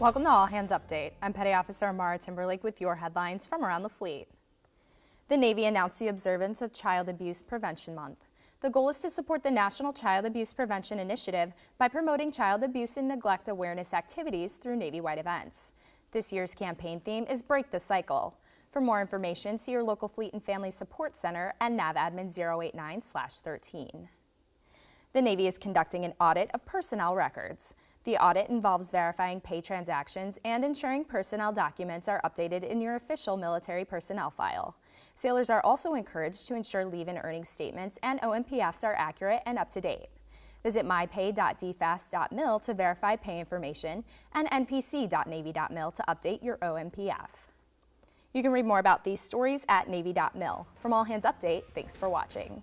Welcome to All Hands Update. I'm Petty Officer Amara Timberlake with your headlines from around the fleet. The Navy announced the observance of Child Abuse Prevention Month. The goal is to support the National Child Abuse Prevention Initiative by promoting child abuse and neglect awareness activities through Navy-wide events. This year's campaign theme is Break the Cycle. For more information, see your local Fleet and Family Support Center and NAVADMIN 089-13. The Navy is conducting an audit of personnel records. The audit involves verifying pay transactions and ensuring personnel documents are updated in your official military personnel file. Sailors are also encouraged to ensure leave and earnings statements and OMPFs are accurate and up to date. Visit mypay.dfas.mil to verify pay information and npc.navy.mil to update your OMPF. You can read more about these stories at navy.mil. From All Hands Update, thanks for watching.